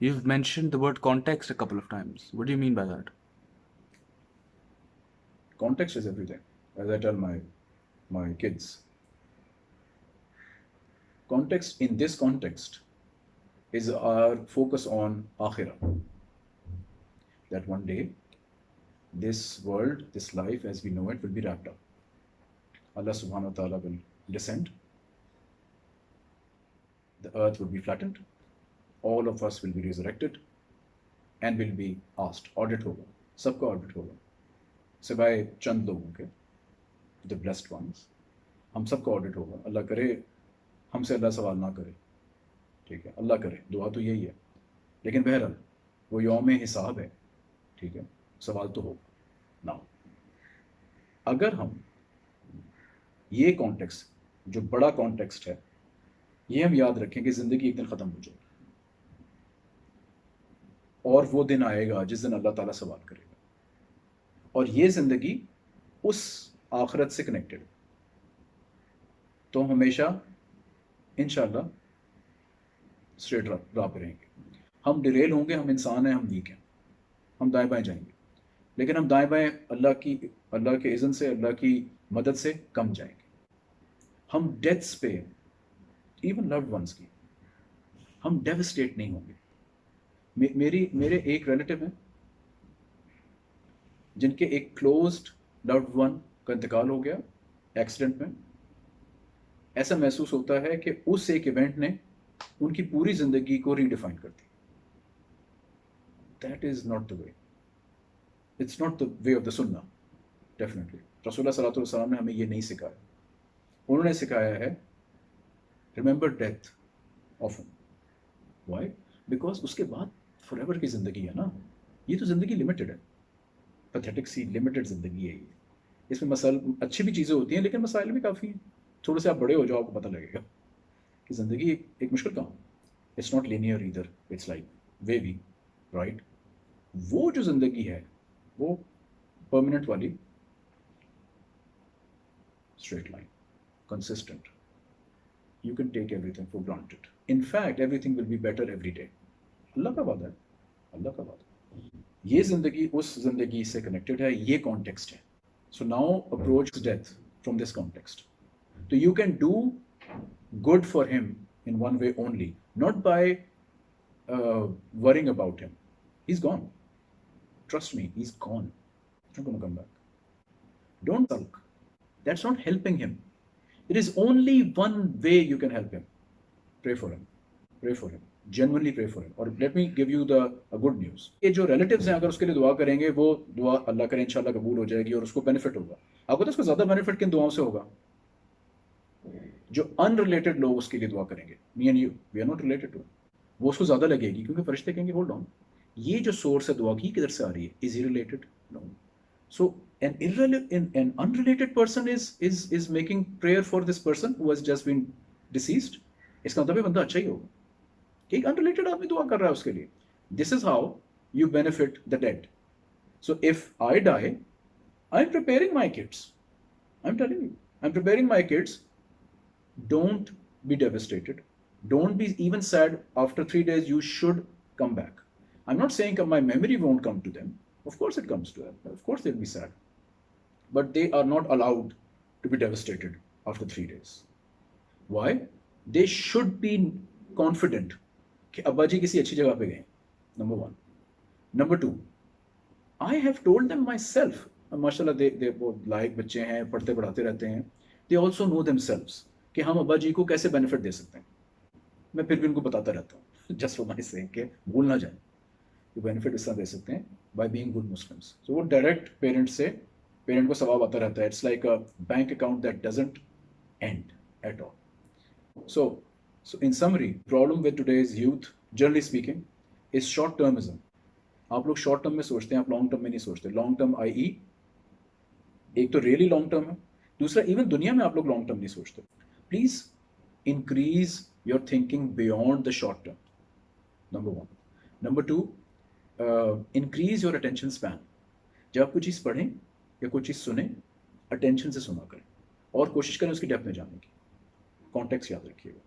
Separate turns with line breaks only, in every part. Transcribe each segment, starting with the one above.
You've mentioned the word context a couple of times. What do you mean by that?
Context is everything, as I tell my my kids. Context in this context is our focus on akhirah. That one day, this world, this life as we know it, will be wrapped up. Allah subhanahu wa ta'ala will descend. The earth will be flattened. All of us will be resurrected and will be asked. Audit होगा सबका audit होगा सिवाय चंद लोगों के the blessed once हम सबका audit होगा। अल्लाह करे, हमसे अल्लाह सवाल ना करे। ठीक है, अल्लाह करे, दुआ तो यही है। लेकिन बहरहाल, वो योम हिसाब है। ठीक है, सवाल तो होगा। ना अगर हम ये कॉन्टेक्स्ट जो बड़ा कॉन्टेक्स्ट है, ये हम याद रखें कि ज़िंदगी एक दिन ख़त्म हो जाएगी। और वो दिन आएगा जिस दिन अल्लाह ताला सवाल करेगा। और ये ज़िंदगी उस आखरत से कनेक्टेड तो हमेशा इन स्ट्रेट राह पे रहेंगे। हम डिरेल होंगे, हम इंसान हैं, हम वीक हैं। हम दाएँ बाएँ जाएँगे। लेकिन हम दाएँ बाएँ अल्लाह की, अल्लाह के इज़न से, अल्लाह की मदद से कम जाएँगे। हम डेथ्स पे इवन लव्ड वंस की। हम डेविस्टेट नहीं होंगे। मे, मेरी मेरे एक रिलेटिव हैं जिनके एक क्लोज्ड लव्ड वन का इंतकाल हो गया एक्सीडेंट में। ऐसा महसूस होता है कि उस एक इवेंट ने उनकी पूरी ज़िंदगी को रीडिफाइन कर दी। That is not the way it's not the way of the सुन्ना डेफिनेटली रसोल्ला सलाम ने हमें ये नहीं सिखाया। उन्होंने सिखाया है remember death of why because उसके बाद फॉर की ज़िंदगी है ना? ये तो ज़िंदगी लिमिटेड है। पथेटिक सी लिमिटेड ज़िंदगी है ये। इसमें मसाल अच्छी भी चीज़ें होती हैं लेकिन मसाइल भी काफ़ी हैं थोड़े से आप बड़े हो जाओ आपको पता लगेगा कि ज़िंदगी एक, एक मुश्किल काम इट्स नॉट लीनियर इधर it's like way we write वो जो ज़िंदगी है वो परमानेंट वाली straight line consistent you can take everything for granted in fact everything will be better every day अल्लाह का वादा है। अल्लाह का वादा ये ज़िंदगी उस ज़िंदगी से कनेक्टेड है ये कॉन्टेक्स्ट है so now approach death from this context तो you can do good for him in one way only, not by uh, worrying about him. He's gone. Trust me, he's gone. He's not going to come back. Don't sulk. That's not helping him. There is only one way you can help him. Pray for him. Pray for him. Pray for him. Or let me give you the, a good news. ये जो relatives हैं, अगर उसके लिए दुआ करेंगे, वो दुआ अल्लाह करे, इंशाल्लाह कबूल हो जाएगी और उसको बेनिफिट होगा। आपको तो उसको ज़्यादा बेनिफिट किन दुआओं से होगा? जो अनरिलेटेड लोग उसके लिए दुआ करेंगे। Me and you we are not related to वो उसको ज़्यादा लगेगी, क्योंकि फरिश्ते कहेंगे होल्ड ऑन ये जो सोर्स है, दुआ की किधर से आ रही है? Is he related no so an irrelevant an unrelated person is is is making prayer for this person who has just been इसका मतलब बंदा अच्छा ही होगा। ठीक अनरिलेटेड आदमी दुआ कर रहा है उसके लिए। This is how you benefit the dead so if I die I am preparing my kids I am telling you I am preparing my kids don't be devastated don't be even sad after three days you should come back I am not say my memory won't come to them of course it comes to them of course it be sad but they are not allowed to be devastated after three days why they should be confident कि अब्बा जी किसी अच्छी जगह पे गए number one number two I have told them myself माशाल्लाह दे दे वो लायक बच्चे हैं, पढ़ते पढ़ाते रहते हैं. दे ऑल्सो नो देम कि हम अब्बा जी को कैसे बेनिफिट दे सकते हैं. मैं फिर भी उनको बताता रहता हूँ जस्ट फॉर माई से कि भूल ना जाए कि बेनिफिट इस तरह दे सकते हैं by being good Muslims so वो डायरेक्ट पेरेंट से पेरेंट को सवाब आता रहता है. It's like a bank account that doesn't end at all so so in summary problem with today's youth generally speaking is short termism आप लोग short term में सोचते हैं, आप लॉन्ग टर्म में नहीं सोचते। लॉन्ग टर्म आई ई एक तो रियली लॉन्ग टर्म है। दूसरा इवन दुनिया में आप लोग लॉन्ग टर्म नहीं सोचते। Please increase your thinking beyond the short term number one number two increase your attention span जब आप कोई चीज़ पढ़ें या कोई चीज़ सुने अटेंशन से सुना करें। और कोशिश करें उसकी डेप्थ में जाने की। कॉन्टेक्स्ट याद रखिएगा।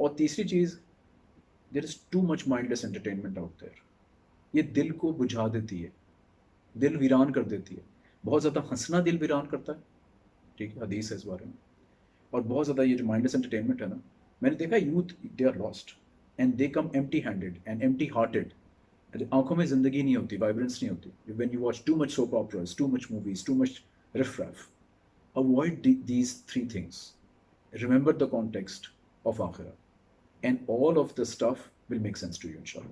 और तीसरी चीज़ there is too much mindless entertainment out there ये दिल को बुझा देती है दिल वीरान कर देती है बहुत ज़्यादा हंसना दिल वीरान करता है ठीक है, हदीस है इस बारे में और बहुत ज़्यादा ये जो माइंडलेस एंटरटेनमेंट है ना, मैंने देखा youth they are lost and they come empty handed and empty hearted आँखों में ज़िंदगी नहीं होती वाइब्रेंस नहीं होती when you watch too much soap operas too much movies too much raff. Avoid these three things. Remember the context of Akhirah. And all of the stuff will make sense to you, inshallah.